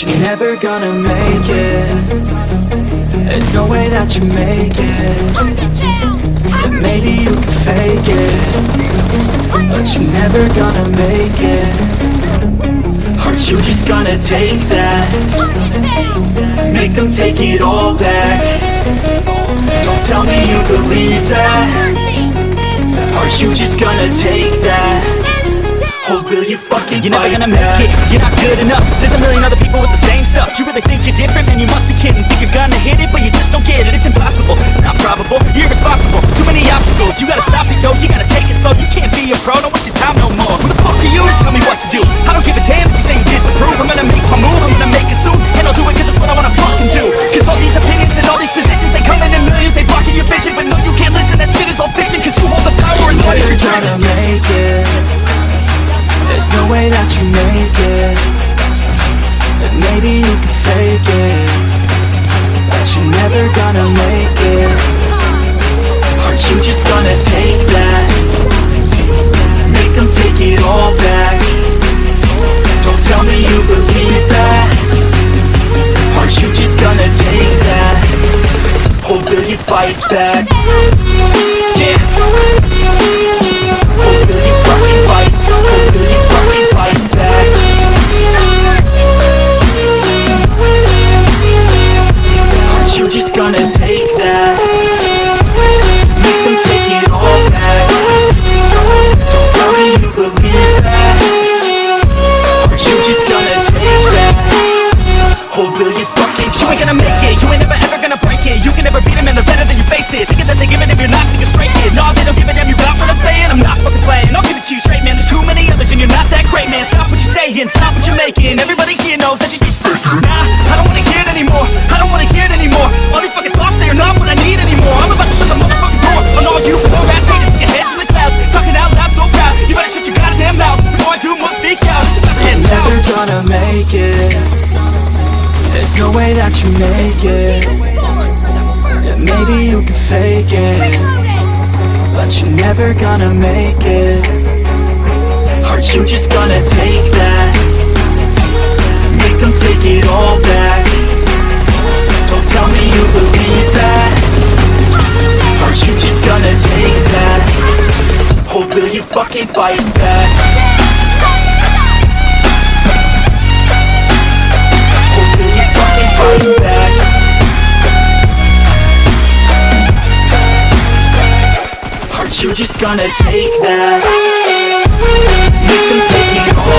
You're never gonna make it. There's no way that you make it. Maybe you can fake it. But you're never gonna make it. Aren't you just gonna take that? Make them take it all back. Don't tell me you believe that. Aren't you just gonna take that? Or will you fucking You're never gonna make it, you're not good same stuff You really think you're different, man, you must be kidding. Think you're gonna hit it, but you just don't get it. It's impossible, it's not probable, you're irresponsible. Too many obstacles, you gotta stop it, yo You gotta take it slow, you can't be a pro. Don't waste your time no more. Who the fuck are you to tell me what to do? I don't give a damn if you say you disapprove. I'm gonna make my move, I'm gonna make it soon. And I'll do it cause it's what I wanna fucking do. Cause all these opinions and all these positions They come in in millions, they blocking your vision. But no, you can't listen, that shit is all fiction Cause you hold the power as long as you're gonna make it? There's no way that you make just gonna take that. Make them take it all back. Don't tell me you believe that. Aren't you just gonna take that? Or will you fight back? Stop what you're making Everybody here knows that you're just faking Nah, I don't wanna hear it anymore. I don't wanna hear it anymore. All these fucking thoughts, they are not what I need anymore. I'm about to shut the motherfucking door. On all you poor ass haters with your heads in the clouds Talking out loud so proud. You better shut your goddamn mouth Before I do more, speak out. It's about to head south Never gonna make it. There's no way that you make it. And maybe you can fake it. But you're never gonna make it. Aren't you just gonna take that take it all back Don't tell me you believe that Aren't you just gonna take that Or will you fucking fight back Or will you fucking fight back? Aren't you just gonna take that? Make them take it all